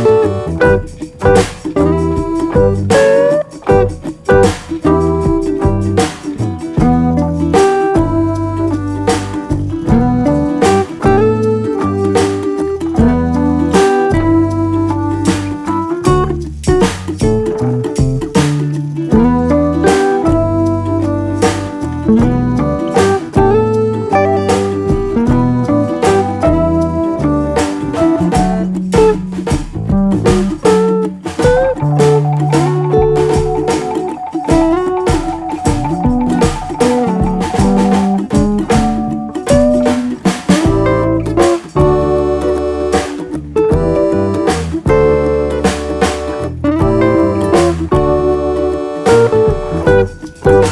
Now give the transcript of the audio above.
Ooh. Thank